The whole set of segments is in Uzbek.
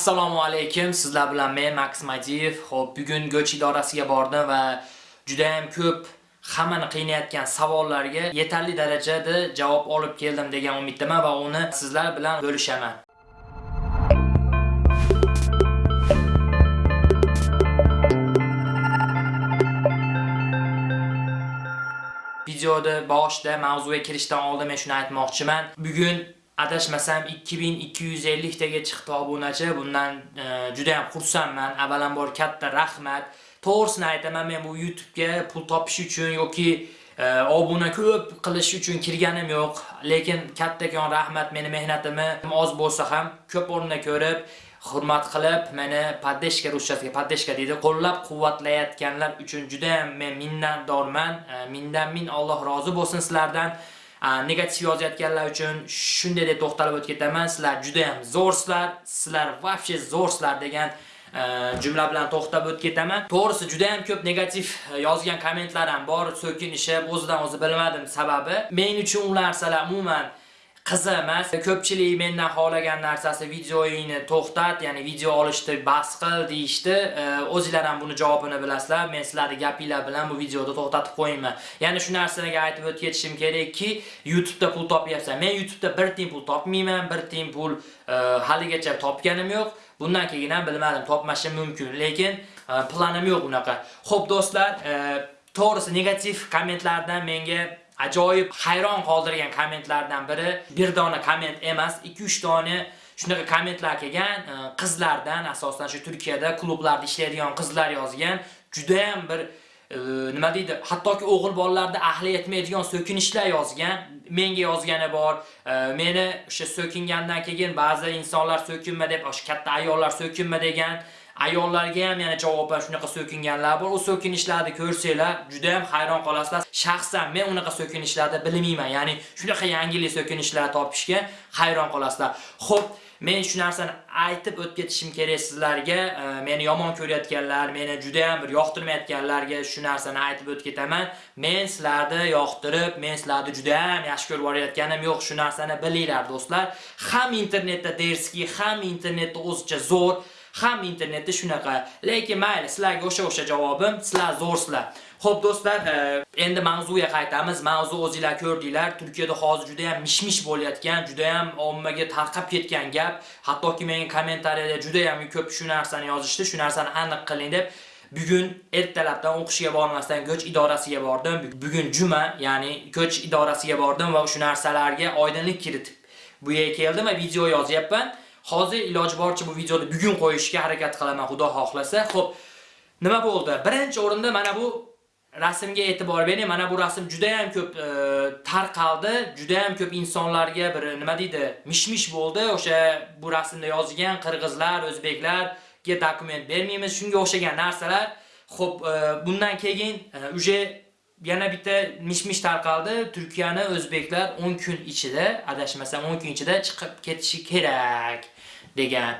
Assalomu alaykum. Sizlar bilan men Max Madiyev. Xo'p, bugun go'ch idorasiga bordim va juda ham ko'p hammani qiynayotgan savollarga yetarli darajada javob olib keldim degan umiddaman va uni sizlar bilan bo'lishaman. Videoda boshida mavzuga kirishdan oldin men shuni aytmoqchiman. Bugun adashmasam 2250 taga chiqdi obunachi. Bundan e, juda ham xursandman. Avvalambor katta rahmat. To'g'risini aytaman, men bu YouTube'ga pul topish uchun yoki e, obuna ko'p qilish uchun kirganim yo'q. Lekin kattakon rahmat meni mehnatimni oz bo'lsa ham ko'p o'rinda ko'rib hurmat qilib, meni poddeshka ruschasiga poddeshka deydi, qo'llab-quvvatlayotganlar uchun juda ham men minnatdorman. E, mindan min Alloh rozi bo'lsin sizlardan. Negativ yozayotganlar uchun shunday deb to'xtalib o'tib ketaman. Sizlar juda ham zo'rsizlar, sizlar vobshe zo'rsizlar degan e, jumla bilan to'xtab o'tib ketaman. To'g'risi juda ham ko'p negativ e, yozgan kommentlar ham bor, so'kinishib, o'zidan o'zi bilmadim sababi. Men uchun ular narsalar umuman qizi emas. Ko'pchilik mendan xohlagan narsasi videoyingni to'xtat, ya'ni video olishni bas qil deyishdi. o'zinglar ham buni javobini bilasizlar. Men sizlarni gapinglar bilan bu videoda to'xtatib qo'yayman. Ya'ni shu narsaga aytib o'tib ketishim kerakki, YouTube'da pul topyapsan. Men YouTube'da bir tiyin pul topmayman, bir tiyin pul e, haligacha topganim yo'q. Bundan keyin ham bilmadim, topmashim mumkin, lekin e, planim yo'q unaqa. Xo'p do'stlar, e, to'g'risi negativ kommentlardan menga ajoyib hayron qoldirgan kommentlardan biri bir dona komment emas, 2-3 dona shunaqa kommentlar kelgan qizlardan, asosan shu Turkiyada klublarda ishlaydigan qizlar yozgan. Juda ham bir e, nima deydi, hattoki o'g'il bolalarda ahli yetmaydigan so'kinishlar yozgan. Menga yozgani bor. Meni o'sha so'kingandan keyin ba'zi insonlar so'kinma deb, o'sha katta ayollar so'kinma degan. Ayollarga ham yana javoban shunaqa so'kinganlar bor. U so'kinishlarni ko'rsanglar, juda ham hayron qolasizlar. Shaxsan men unaqa so'kinishlarni bilmayman. Ya'ni shunaqa yangilik so'kinishlar topishga hayron qolasizlar. Xo'p, men shu narsani aytib o'tib ketishim kerak sizlarga. Meni yomon ko'rayotganlar, meni juda ham bir yoqtirmayotganlarga shu narsani aytib o'tib ketaman. Men sizlarni yoqtirib, men sizlarni juda ham yaxshi ko'rib borayotganim yo'q. Shu narsani bilinglar do'stlar. Ham internetda derski, ham internetda o'zicha zo'r ham internetda shunaqa. Lekin mayli, sizlarga o'sha-o'sha javobim, sizlar zo'rsizlar. Xo'p do'stlar, e, endi mavzuga qaytamiz. Mavzu o'zingizlar ko'rdinglar, Turkiyada hozir juda ham mishmish bo'layotgan, juda ham ommaga tarqab ketgan gap. Hattoki menga kommentariyada juda ham ko'p shu narsani yozishdi, shu narsani aniq qiling deb. Bugun ertalabdan o'qishga bormasdan ko'ch idorasiga bordim. Bugun juma, ya'ni ko'ch idorasiga bordim va shu narsalarga oydinlik kiritib bu yerga keldim va video yozyapman. Hozir iloji boricha bu videoni bugun qo'yishga harakat qilaman, Xudo xohlasa. Xo'p, nima bo'ldi? Birinchi o'rinda mana bu rasmga e'tibor bering. Mana bu rasm juda ham ko'p e, tarqaldi, juda ham ko'p insonlarga bir nima deydi, mishmish bo'ldi. O'sha bu rasmda yozilgan qirg'izlar, o'zbeklarga dokument bermaymiz, shunga o'xshagan narsalar. Xo'p, e, bundan keyin e, uje yana bitta mishmish tarqaldi. Turkiyani o'zbeklar 10 kun ichida, adashmasam 10 kun ichida chiqib ketishi kerak degan.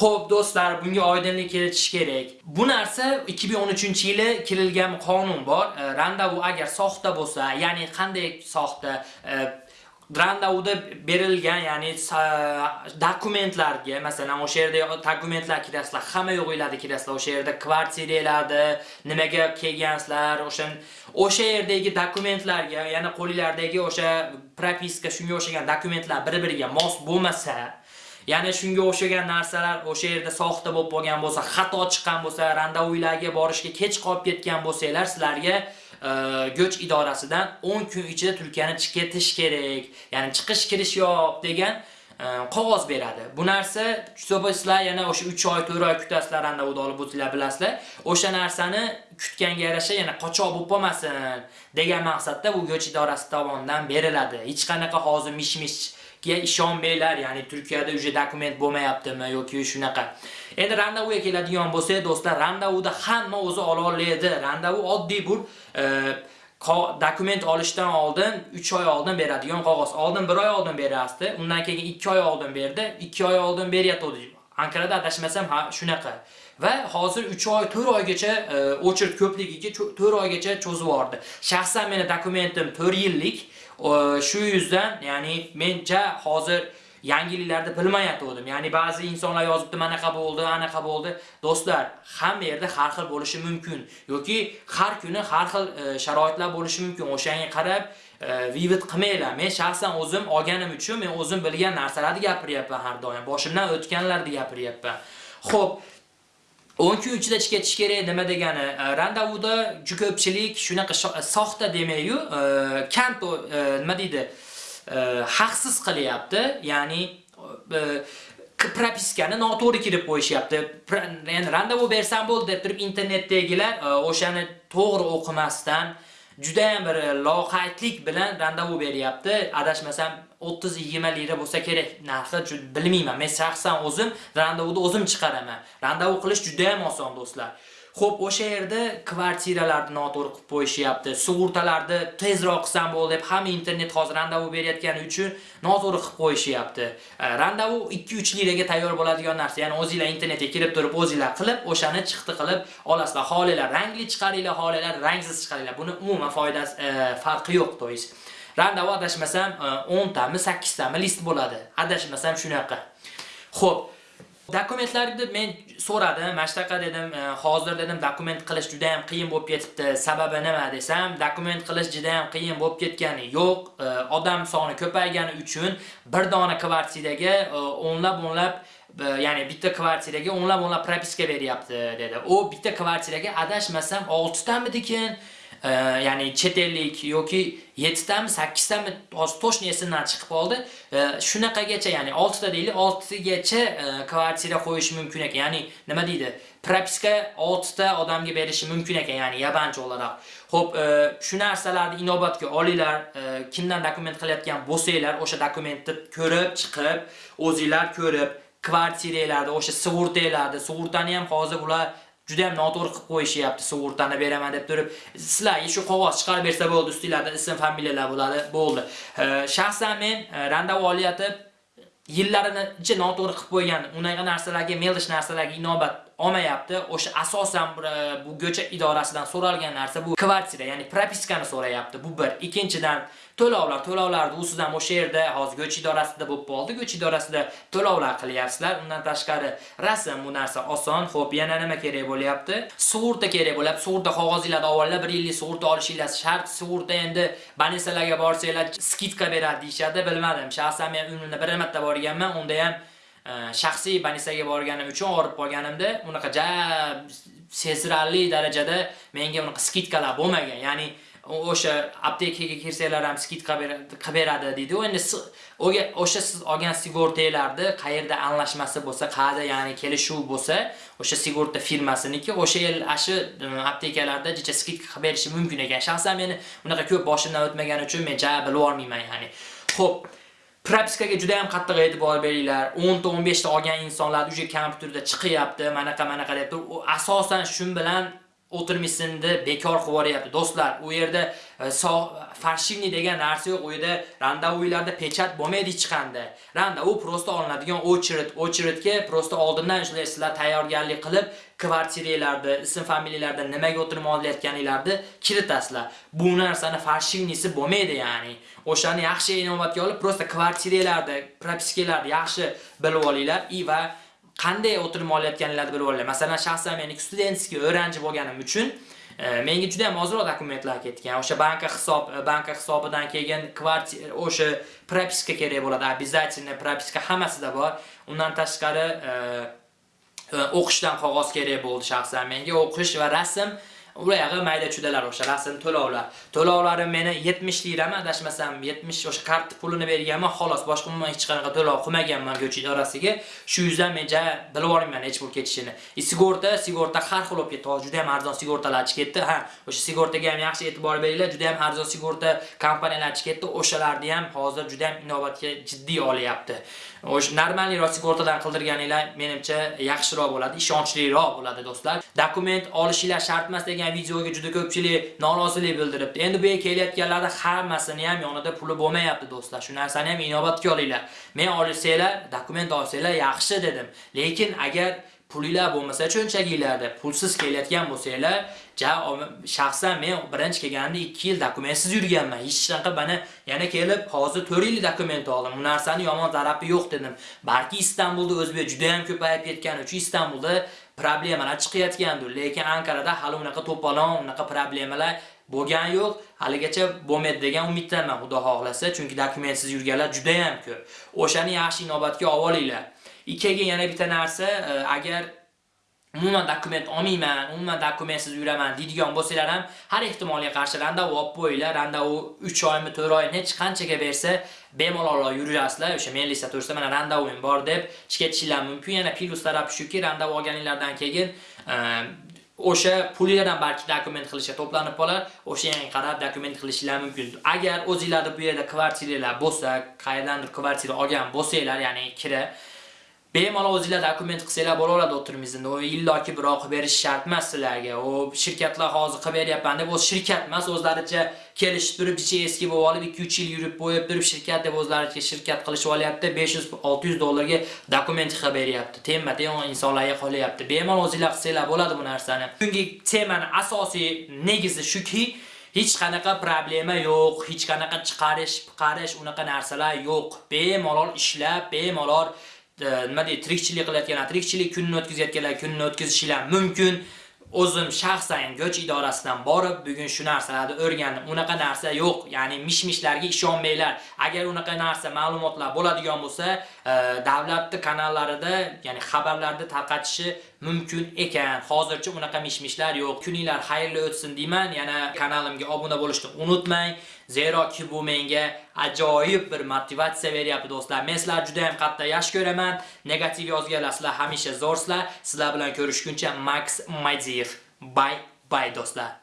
Xo'p do'stlar, bunga oydinlik kiritish kerak. Bu narsa 2013-yili kirilgan qonun bor. E, randavu agar soxta bo'lsa, ya'ni qanday soxta? E, randavuda berilgan, ya'ni dokumentlarga, masalan, o'sha yerda dokumentlar kirasizlar, hamma yo'g'inglarda kirasizlar, o'sha yerda kvartiralarda nimaga kelgansizlar, o'sha o'sha yerdagi dokumentlarga, ya'ni qo'linglardagi o'sha propiska shunga o'xshagan dokumentlar bir-biriga mos bo'lmasa, ya'ni shunga o'xshagan narsalar o'sha yerda soxta bo'lib qolgan bo'lsa, xato chiqqan bo'lsa, randavuylarga borishga kech qolib ketgan bo'lsanglar, sizlarga e, go'ch idorasidan 10 kun ichida tulkani chiqetish kerak. Ya'ni chiqish kirish yo'q degan e, qog'oz beradi. Bu narsa sizlar yana o'sha 3 oy, 4 oy kutasizlar anda olib o'tinglar bilasizlar. O'sha narsani kutganga yarasha yana qochoq bo'lib qolmasin degan maqsadda bu go'ch idorasi tomonidan beriladi. Hech qanaqa hozir mish-mish ga ishonmanglar, ya'ni Turkiyada uje dokument bo'lmayaptimi yoki shunaqa. Endi randavuga keladigan bo'lsak, do'stlar, randavuda hamma o'zi ola oladi. Randavu oddiy bu e, dokument olishdan oldin 3 oy oldin beradigan qog'oz. Oldin 1 oy oldin berasdi, undan keyin 2 oy oldin berdi, 2 oy oldin beryapti. Ankarada adashmasam ha shunaqa. Va hozir 3 oy, 4 oygacha e, o'chirt ko'pligiga 4 oygacha cho'zib yubordi. Shaxsan meni dokumentim 4 yillik. Shu yuzdan, ya'ni mencha hozir yangiliklarni bilmayotgandim. Ya'ni ba'zi insonlar yozibdi, "Manaqa bo'ldi, anaqa bo'ldi." Do'stlar, hamma yerda har xil bo'lishi mumkin yoki har kuni har xil e, sharoitlar bo'lishi mumkin. O'shanga qarab e, vivid qilmanglar. Men shaxsan o'zim olganim uchun men o'zim bilgan narsalarni gapiryapman har doim. Boshimdan o'tganlarni gapiryapman. Xo'p, 12 kun ichida ketish kerak nima degani? E, Randavuda juda ko'pchilik shunaqa e, soxta demayu e, kanto nima deydi? haqsiz qilyapti. Ya'ni propiskani noto'g'ri kirib qo'yishyapti. Ya'ni randavu bersam bo'ldi deb turib internetdagilar o'shani to'g'ri o'qimasdan juda ham bir loqaydlik bilan randavu beryapti. Adashmasam 30-20 lira bo'lsa kerak narxi bilmayman. Men shaxsan o'zim randavuni o'zim chiqaraman. Randavu qilish juda ham oson do'stlar. Xo'p, o'sha yerda kvartiralarni noto'g'ri qilib qo'yishyapti. Sug'urtalarni tezroq qilsam bo'ldi deb hamma internet hozir randavu berayotgani uchun noto'g'ri qilib qo'yishyapti. E, randavu 2-3 liraga tayyor bo'ladigan narsa. Ya'ni o'zingizlar internetga kirib turib, o'zingizlar qilib, o'shani chiqdi qilib olasizlar. Xolilar rangli chiqaringlar, xolilar rangsiz chiqaringlar. Buni umuman foydasi, e, farqi yo'q, to'yis. Randavu adashmasam e, 10 tami, 8 tami list bo'ladi. Adashmasam shunaqa. Xo'p, Dokumentlarni men so'radim, mashtaqa dedim, e, hozir dedim dokument qilish juda ham qiyin bo'lib ketibdi. Sababi nima desam, dokument qilish juda ham qiyin bo'lib ketgani yo'q. E, odam soni ko'paygani uchun bir dona kvartiraga e, o'nlab o'nlab ya'ni bitta kvartiraga o'nlab o'nlab propiska beryapti dedi. U bitta kvartiraga adashmasam 6 tamidikin ya'ni chet ellik yoki 7 tami 8 tami hozir to'shni esimdan chiqib qoldi. Shunaqagacha ya'ni 6 ta deylik, 6 gacha e, kvartira qo'yish mumkin ekan. Ya'ni nima deydi? Propiska 6 ta odamga berishi mumkin ekan, ya'ni yabanchi o'laroq. Xo'p, e, shu narsalarni inobatga olinglar. E, kimdan dokument qilayotgan bo'lsanglar, o'sha dokumentni ko'rib, chiqib, o'zingizlar ko'rib, kvartiralarda, o'sha sug'urtalarda, sug'urtani ham hozir ular juda ham noto'g'ri qilib qo'yishyapti sug'urtani beraman deb turib sizlarga shu qog'oz chiqarib bersa bo'ldi ustinglarda ism familiyalar bo'ladi bo'ldi shaxsan men e, olyotib yillarini noto'g'ri qilib qo'ygan unaqa narsalarga melish narsalarga inobat olmayapti. O'sha asosan e, bu go'cha idorasidan so'ralgan narsa bu kvartira, ya'ni propiskani so'rayapti. Bu bir. Ikkinchidan to'lovlar, to'lovlarni usidan o'sha yerda hozir go'ch idorasida bo'lib qoldi. Go'ch idorasida to'lovlar qilyapsizlar. Undan tashqari rasm bu narsa oson. Xo'p, yana nima kerak bo'lyapti? Sug'urta kerak bo'lyapti. Sug'urta qog'ozinglarni avvallab 1 yillik sug'urta olishingiz shart. Sug'urta endi banisalarga borsanglar skidka beradi deyishadi bilmadim. Shaxsan men umrimda bir marta borganman, unda ham e, shaxsiy banisaga borganim uchun og'rib qolganimda unaqa ja sezilarli darajada menga unaqa skidkalar bo'lmagan. Ya'ni o'sha aptekaga kirsanglar ham skidka qilib beradi deydi. Endi o'sha siz olgan sigortalarni qayerda anglashmasi bo'lsa, qayerda ya'ni kelishuv bo'lsa, o'sha sigorta firmasiniki o'sha yil shu e, aptekalarda jicha skidka qilib berishi mumkin ekan. Shaxsan meni unaqa ko'p boshimdan o'tmagani uchun men ja bilib olmayman ya'ni. Xo'p, propiskaga juda ham qattiq e'tibor beringlar. 10 ta 15 ta olgan insonlar uje kompyuterda chiqyapti, manaqa manaqa deb asosan shun bilan o'tirmisini bekor qilib yuboryapti. Do'stlar, u yerda e, farshivni degan narsa yo'q. U yerda randavuylarda pechat bo'lmaydi hech qanday. u prosta olinadigan очередь, очередьga prosta oldindan sizlar tayyorgarlik qilib, kvartiralarda, ism familiyalarda nimaga o'tirib olayotganinglarni kiritasizlar. Bu narsani farshivnisi bo'lmaydi, ya'ni. O'shani yaxshi inovatga olib, prosta kvartiralarda, propiskalarni yaxshi bilib olinglar va qanday o'tirib olayotganinglarni bilib olinglar. Masalan, shaxsan men studentskiy o'rganchi bo'lganim uchun e, menga juda ham ozroq dokumentlar ketgan. O'sha banka hisob, e, banka hisobidan keyin kvartira, e, o'sha propiska kerak bo'ladi. Обязательно propiska hammasida bor. Undan tashqari o'qishdan qog'oz kerak bo'ldi shaxsan menga. O'qish va rasm ularga mayda chudalar o'sha rasm to'lovlar. to'lovlari meni 70 lirami adashmasam 70 o'sha kart pulini berganman, xolos boshqa umuman hech qanaqa to'lov qilmaganman go'ch idorasiga. Shu yuzdan men ja bilib olmayman hech pul ketishini. E, sigorta, sigorta har xil bo'lib ketdi. Juda ham arzon sigortalar chiqib ketdi. Ha, o'sha sigortaga ham yaxshi e'tibor beringlar. Juda ham arzon sigorta kompaniyalari chiqib ketdi. O'shalarni ham hozir juda ham inobatga jiddiy olyapti. O'sha normalniroq sug'urtadan qildirganinglar menimcha yaxshiroq bo'ladi, ishonchliroq bo'ladi do'stlar. Dokument olishinglar shart emas degan videoga juda ko'pchilik norozilik bildiribdi. Endi bu yerga kelayotganlarda hammasini ham yonida puli bo'lmayapti do'stlar. Shu narsani ham inobatga olinglar. Men olsanglar, dokument olsanglar yaxshi dedim. Lekin agar pulinglar bo'lmasa cho'nchaginglarda pulsiz kelayotgan bo'lsanglar ja shaxsan men birinchi kelganimda 2 yil dokumentsiz yurganman. Hech qanaqa mana yana kelib hozir 4 yil dokument oldim. Bu narsani yomon tarafi yo'q dedim. Balki istanbulda o'zbek juda ham ko'payib ketgani uchun istanbulda problemalar chiqayotgandir. Lekin ankarada hali unaqa to'polon unaqa problemalar bo'lgan yo'q. Haligacha bo'lmaydi degan umiddaman xudo xohlasa chunki dokumentsiz yurganlar juda ham ko'p. O'shani yaxshi inobatga olinglar. Ikkiga yana bitta narsa e, agar umuman dokument olmayman, umuman dokumentsiz yuraman deydigan bo'lsanglar ham har ehtimolga qarshi randa olib qo'yinglar. Randa u 3 oymi, 4 oy hech qanchaga bersa bemalol yurasizlar. O'sha men lista to'g'risida mana randa bor deb chiqib mumkin. Yana plus tarafi shuki, randa olganinglardan keyin e, o'sha pullardan balki dokument qilishga to'planib qolar, o'sha yangi qarab dokument qilishinglar mumkin. Agar o'zingizlarda bu yerda kvartiralar bo'lsa, qayerdandir kvartira olgan bo'lsanglar, ya'ni kira bemalol o'zinglar dokument qilsanglar bo'laveradi o'tirmizda. U illoki birov qilib berish shart emas sizlarga. U shirkatlar hozir qilib beryapman deb o'z shirkat emas, o'zlaricha kelishib turib, ichi eski bo'lib olib 2-3 yil yurib bo'yib turib shirkat deb o'zlaricha shirkat qilishib olyapti. 500-600 dollarga dokument qilib beryapti. Temma-tem insonlarga qolyapti. Bemalol o'zinglar qilsanglar bo'ladi bu narsani. Bugungi temani asosiy negizi shuki, hech qanaqa problema yo'q, hech qanaqa chiqarish, chiqarish unaqa narsalar yo'q. Bemalol ishlab, bemalol nima deydi tirikchilik qilayotganlar tirikchilik kunini o'tkazayotganlar kunini o'tkazishinglar mumkin o'zim shaxsan go'ch idorasidan borib bugun shu narsalarni o'rgandim. Unaqa narsa yo'q, ya'ni mishmishlarga ishonmanglar. Agar unaqa narsa ma'lumotlar bo'ladigan bo'lsa, E, davlatni kanallarida, ya'ni xabarlarni tarqatishi mumkin ekan. Hozircha unaqa mishmishlar yo'q. Kuninglar xayrli o'tsin deyman. Yana kanalimga obuna bo'lishni unutmang. Zeroki bu menga ajoyib bir motivatsiya beryapti do'stlar. Men sizlarni juda ham qattiq yaxshi ko'raman. Negativ yozganlar sizlar hamisha zo'rsizlar. Sizlar bilan ko'rishguncha Max Madiev. Bye bye do'stlar.